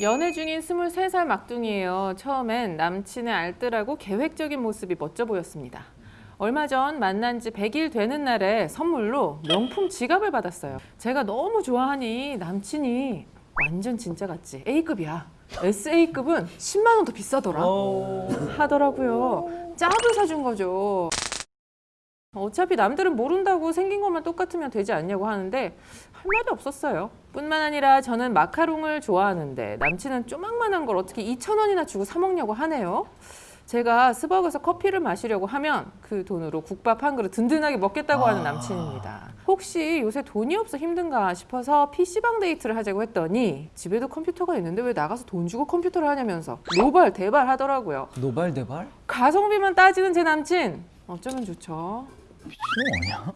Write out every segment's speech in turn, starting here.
연애 중인 23살 막둥이에요. 처음엔 남친의 알뜰하고 계획적인 모습이 멋져 보였습니다. 얼마 전 만난 지 100일 되는 날에 선물로 명품 지갑을 받았어요. 제가 너무 좋아하니 남친이 완전 진짜 같지. A급이야. SA급은 10만 원 더 비싸더라. 하더라고요. 짭을 사준 거죠. 어차피 남들은 모른다고 생긴 것만 똑같으면 되지 않냐고 하는데 할 말이 없었어요. 뿐만 아니라 저는 마카롱을 좋아하는데 남친은 쪼막만한 걸 어떻게 2천 원이나 주고 사 먹냐고 하네요. 제가 스벅에서 커피를 마시려고 하면 그 돈으로 국밥 한 그릇 든든하게 먹겠다고 하는 남친입니다. 혹시 요새 돈이 없어 힘든가 싶어서 PC방 데이트를 하자고 했더니 집에도 컴퓨터가 있는데 왜 나가서 돈 주고 컴퓨터를 하냐면서 노발 대발 하더라고요. 노발대발? 가성비만 따지는 제 남친 어쩌면 좋죠. 미친놈 아니야?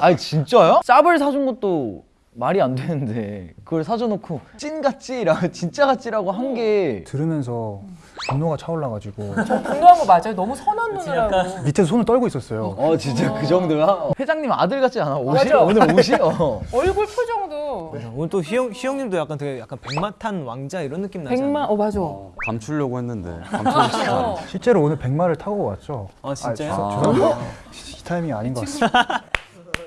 아니 진짜요? 짭을 사준 것도 말이 안 되는데 그걸 사줘놓고 찐 같지라고 진짜 같지라고 한 게 들으면서 분노가 차올라가지고 분노한 거 맞아요. 너무 선한 눈이라고. 밑에서 손을 떨고 있었어요. 어 진짜 그 정도야? 회장님 아들 같지 않아? 옷이? 맞아. 오늘 옷이? 어. 얼굴 표정도 오늘 또 희영 희영님도 약간 되게 약간 백마탄 왕자 이런 느낌 나지 않아요? 어 맞아. 감추려고 했는데 감추지 어. 실제로 오늘 백마를 타고 왔죠. 아 진짜요? 아, 죄송합니다. 이 타이밍이 아닌 것 같습니다.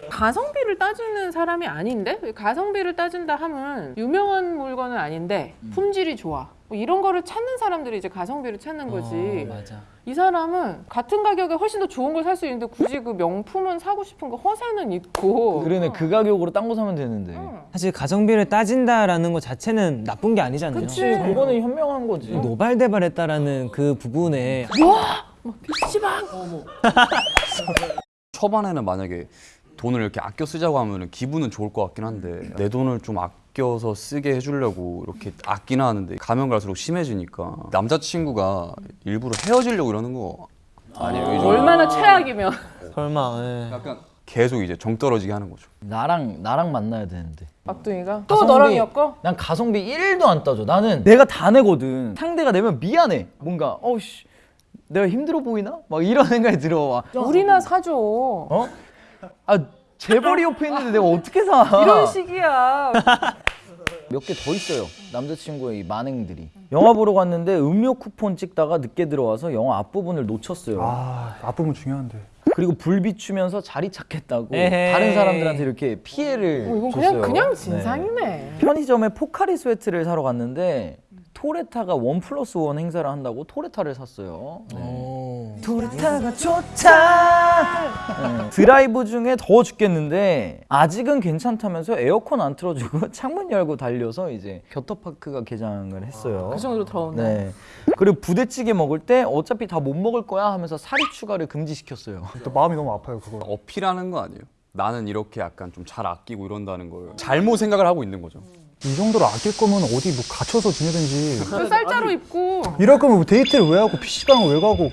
가성 비를 따지는 사람이 아닌데 가성비를 따진다 하면 유명한 물건은 아닌데 품질이 좋아. 뭐 이런 거를 찾는 사람들이 이제 가성비를 찾는 거지. 어, 맞아. 이 사람은 같은 가격에 훨씬 더 좋은 걸 살 수 있는데 굳이 그 명품은 사고 싶은 거 허세는 있고. 그러네 그 가격으로 딴 거 사면 되는데 응. 사실 가성비를 따진다라는 것 자체는 나쁜 게 아니잖아요. 그치. 그거는 현명한 거지 노발대발했다라는 그 부분에 PC방. 초반에는 만약에 돈을 이렇게 아껴 쓰자고 하면 기분은 좋을 것 같긴 한데 내 돈을 좀 아껴서 쓰게 해주려고 이렇게 아끼나 하는데 가면 갈수록 심해지니까 남자친구가 일부러 헤어지려고 이러는 거 아니에요? 이 정도? 얼마나 최악이면. 설마 예. 약간 계속 이제 정 떨어지게 하는 거죠. 나랑 나랑 만나야 되는데 막둥이가 또 가성비- 너랑 엮어? 난 가성비 1도 안 따져 나는 내가 다 내거든 상대가 내면 미안해 뭔가 어우씨 내가 힘들어 보이나? 막 이런 생각이 들어 와. 우리나 사줘. 어? 아 재벌이 옆에 있는데 내가 어떻게 사 이런 식이야. 몇 개 더 있어요 남자친구의 이 만행들이 영화 보러 갔는데 음료 쿠폰 찍다가 늦게 들어와서 영화 앞부분을 놓쳤어요 아 앞부분 중요한데. 그리고 불 비추면서 자리 찾겠다고 에헤이. 다른 사람들한테 이렇게 피해를 어, 이건 줬어요 그냥 그냥 네. 진상이네. 편의점에 포카리 스웨트를 사러 갔는데 토레타가 one plus one 행사를 한다고 토레타를 샀어요 네. 오. 토레타가 좋다 네. 드라이브 중에 더워 죽겠는데 아직은 괜찮다면서 에어컨 안 틀어주고 창문 열고 달려서 이제 겨터파크가 개장을 했어요 그 정도로 더운데. 네. 그리고 부대찌개 먹을 때 어차피 다 못 먹을 거야 하면서 사리 추가를 금지시켰어요. 또 마음이 너무 아파요 그거. 어필하는 거 아니에요? 나는 이렇게 약간 좀 잘 아끼고 이런다는 걸 잘못 생각을 하고 있는 거죠. 이 정도로 아낄 거면 어디 뭐 갇혀서 지내든지. 그 쌀자루 입고 이럴 거면 뭐 데이트를 왜 하고 PC방을 왜 가고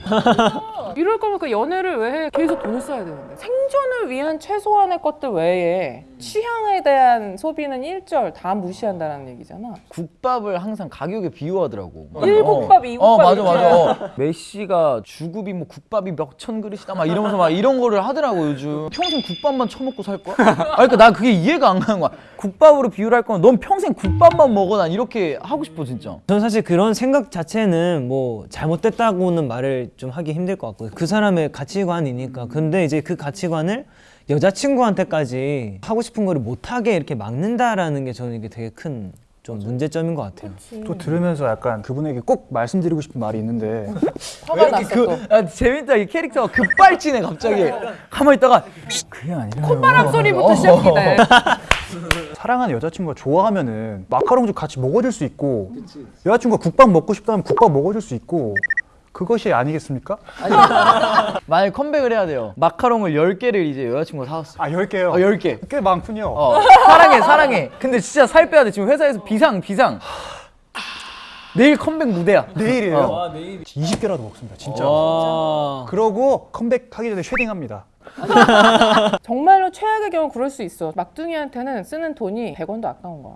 이럴 거면 그 연애를 왜 해? 계속 돈을 써야 되는데 생존을 위한 최소한의 것들 외에 취향에 대한 소비는 일절 다 무시한다는 얘기잖아. 국밥을 항상 가격에 비유하더라고. 막, 일국밥, 어. 이국밥 어, 맞아 이렇게. 맞아. 어. 메시가 주급이 뭐 국밥이 몇 천 그릇이다 막 이러면서 막 이런 거를 하더라고 요즘. 평생 국밥만 처먹고 살 거야? 아 그러니까 나 그게 이해가 안 가는 거야. 국밥으로 비유를 할 거면 넌 평생 국밥만 먹어 난 이렇게 하고 싶어 진짜. 저는 사실 그런 생각 자체는 뭐 잘못됐다고는 말을 좀 하기 힘들 것 같고 그 사람의 가치관이니까 근데 이제 그 가치관을 여자친구한테까지 하고 싶은 거를 못하게 이렇게 막는다라는 게 저는 이게 되게 큰 좀 문제점인 것 같아요. 또 들으면서 약간 그분에게 꼭 말씀드리고 싶은 말이 있는데 화가 났어 그, 또. 아, 재밌다 이 캐릭터가 급발진해 갑자기. 가만히 있다가 그게 아니라 콧바람 소리부터 어. 시작이네. 사랑하는 여자친구가 좋아하면은 마카롱 좀 같이 먹어줄 수 있고 여자친구가 국밥 먹고 싶다면 국밥 먹어줄 수 있고 그것이 아니겠습니까? 만약 컴백을 해야 돼요. 마카롱을 10개를 이제 여자친구가 사왔어. 아 10개요 어, 10개. 꽤 많군요 어, 사랑해, 사랑해. 근데 진짜 살 빼야 돼. 지금 회사에서 비상, 비상. 내일 컴백 무대야. 내일이에요? 어. 20개라도 먹습니다 진짜 와. 그러고 컴백하기 전에 쉐딩합니다 정말로 최악의 경우 그럴 수 있어. 막둥이한테는 쓰는 돈이 100원도 아까운 거야.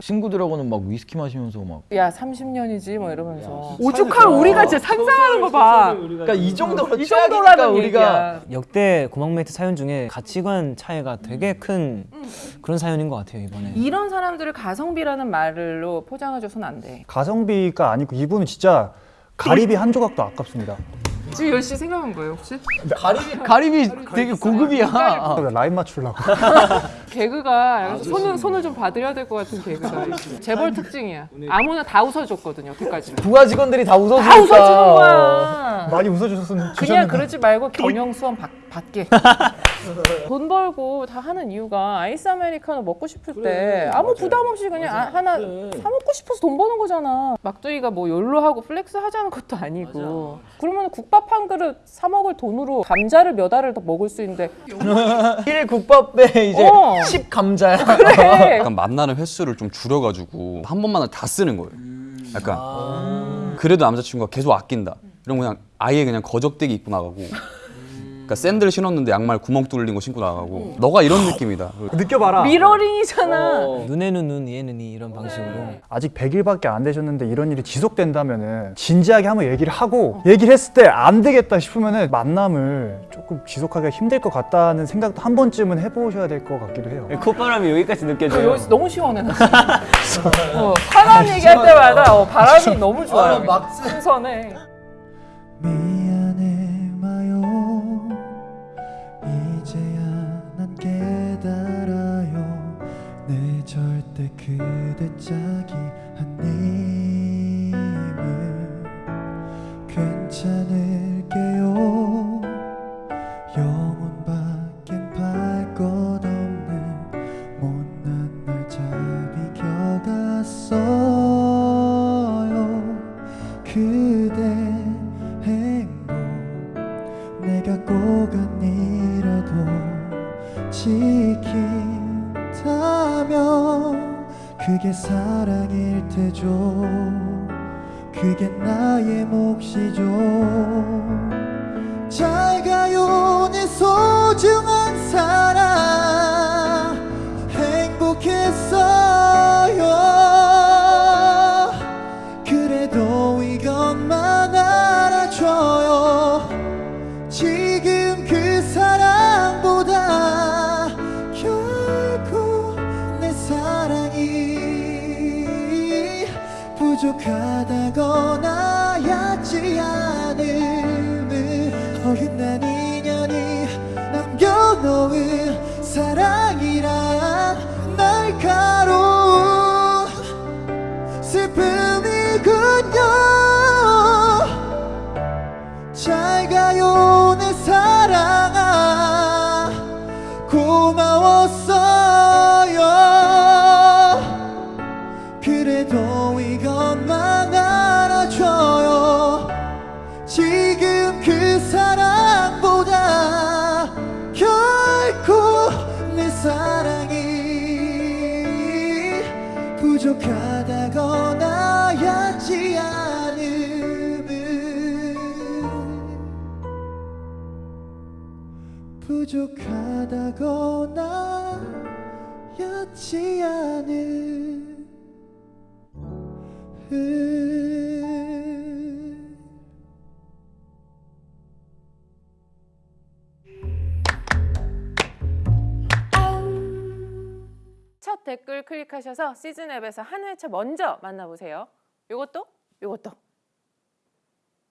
친구들하고는 막 위스키 마시면서 막 야 30년이지 뭐 이러면서 오죽할 우리가 진짜 상상하는 거 봐. 그러니까 이 정도로 이 정도라는 우리가 얘기야. 역대 고막메이트 사연 중에 가치관 차이가 되게 큰 그런 사연인 것 같아요 이번에. 이런 사람들을 가성비라는 말로 포장해줘서는 안 돼. 가성비가 아니고 이분은 진짜 가리비 한 조각도 아깝습니다. 지금 열심히 생각한 거예요 혹시? 가리비 가리비 되게 고급이야. 라인 맞추려고. 개그가 약간 손을 손을 좀 봐드려야 될 것 같은 개그가 재벌 특징이야. 아무나 다 웃어줬거든요 여태까지는. 부하 직원들이 다 웃어주니까. 다 웃어주는 거야. 많이 웃어주셨으면 그냥. 그러지 말고 경영 수험 받, 받게. 돈 벌고 다 하는 이유가 아이스 아메리카노 먹고 싶을 때 아무 부담 없이 그냥 아- 하나 사 먹고 싶어서 돈 버는 거잖아. 막둥이가 뭐 YOLO 하고 flex 하자는 것도 아니고. 그러면 국밥 한 그릇 사 먹을 돈으로 감자를 몇 알을 더 먹을 수 있는데 1 국밥에 이제 어. 10 감자야. 그래. 약간 만나는 횟수를 좀 줄여가지고 한 번만에 다 쓰는 거예요. 약간 그래도 남자친구가 계속 아낀다. 이런 거 그냥 아예 그냥 거적대기 입고 나가고. 그러니까 샌들 신었는데 양말 구멍 뚫린 거 신고 나가고. 너가 이런 느낌이다. 느껴봐라. 미러링이잖아. 눈에는 눈, 이에는 이 이런 방식으로. 아직 100일밖에 안 되셨는데 이런 일이 지속된다면 은 진지하게 한번 얘기를 하고 얘기를 했을 때 안 되겠다 싶으면 은 만남을 조금 지속하기가 힘들 것 같다는 생각도 한 번쯤은 해보셔야 될 것 같기도 해요. 콧바람이 여기까지 어, 느껴져요. 여기 너무 시원해 나. 어, 사람 얘기할 때마다 어, 바람이 너무 좋아요. 아, 막 신선해. 절대 그대 짝이 아님을 괜찮을게요. 영혼 밖엔 팔것 없는 못난 날 잡이겨갔어요. 그대 행복 내가 꼭 아니라도 지킨다면 그게 사랑일 테죠. 그게 나의 몫이죠. 잘 가요 내 소중한 부족하다거나 얕지 않음을 어긋난 인연이 남겨놓은 사랑 부족하다거나 얕지 않은 첫 댓글 클릭하셔서 시즌 앱에서 한 회차 먼저 만나보세요. 요것도? 요것도